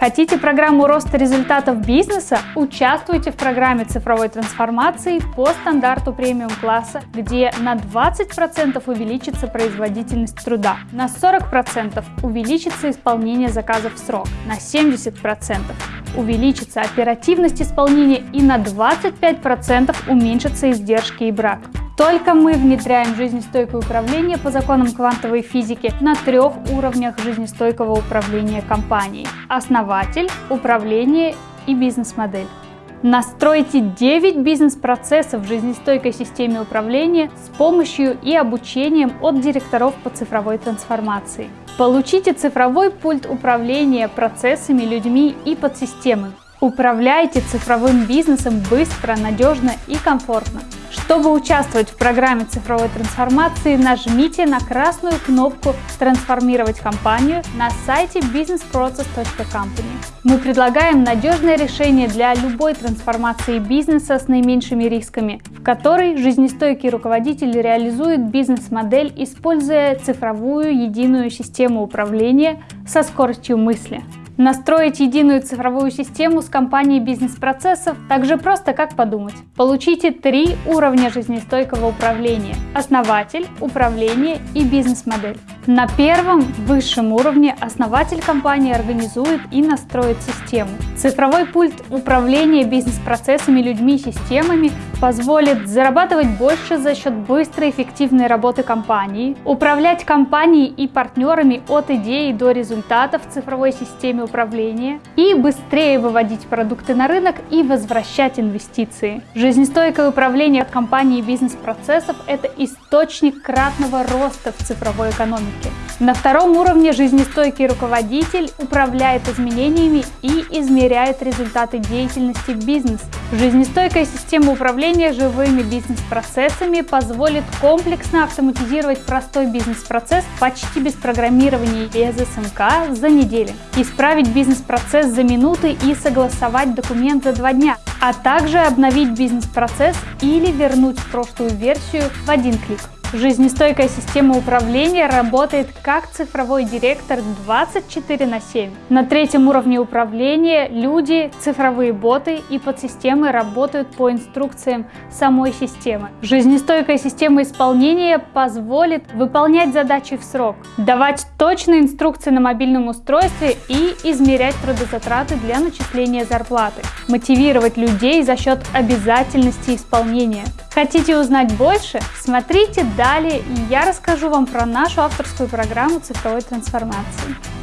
Хотите программу роста результатов бизнеса? Участвуйте в программе цифровой трансформации по стандарту премиум класса, где на 20% увеличится производительность труда, на 40% увеличится исполнение заказов в срок, на 70% увеличится оперативность исполнения и на 25% уменьшатся издержки и брак. Только мы внедряем жизнестойкое управление по законам квантовой физики на трех уровнях жизнестойкого управления компанией. Основатель, управление и бизнес-модель. Настройте 9 бизнес-процессов в жизнестойкой системе управления с помощью и обучением от директоров по цифровой трансформации. Получите цифровой пульт управления процессами, людьми и подсистемами. Управляйте цифровым бизнесом быстро, надежно и комфортно. Чтобы участвовать в программе цифровой трансформации, нажмите на красную кнопку «Трансформировать компанию» на сайте businessprocess.company. Мы предлагаем надежное решение для любой трансформации бизнеса с наименьшими рисками, в которой жизнестойкий руководитель реализует бизнес-модель, используя цифровую единую систему управления со скоростью мысли. Настроить единую цифровую систему с компанией бизнес-процессов так же просто, как подумать. Получите три уровня жизнестойкого управления – основатель, управление и бизнес-модель. На первом, высшем уровне основатель компании организует и настроит систему. Цифровой пульт управления бизнес-процессами, людьми системами позволит зарабатывать больше за счет быстрой эффективной работы компании, управлять компанией и партнерами от идеи до результатов в цифровой системе управления и быстрее выводить продукты на рынок и возвращать инвестиции. Жизнестойкое управление компании бизнес-процессов – это источник кратного роста в цифровой экономике. На втором уровне жизнестойкий руководитель управляет изменениями и измеряет результаты деятельности бизнеса. Жизнестойкая система управления живыми бизнес-процессами позволит комплексно автоматизировать простой бизнес-процесс почти без программирования без СМК за неделю, исправить бизнес-процесс за минуты и согласовать документ за два дня, а также обновить бизнес-процесс или вернуть прошлую версию в один клик. Жизнестойкая система управления работает как цифровой директор 24 на 7. На третьем уровне управления люди, цифровые боты и подсистемы работают по инструкциям самой системы. Жизнестойкая система исполнения позволит выполнять задачи в срок, давать точные инструкции на мобильном устройстве и измерять трудозатраты для начисления зарплаты, мотивировать людей за счет обязательности исполнения. Хотите узнать больше? Смотрите далее, и я расскажу вам про нашу авторскую программу цифровой трансформации.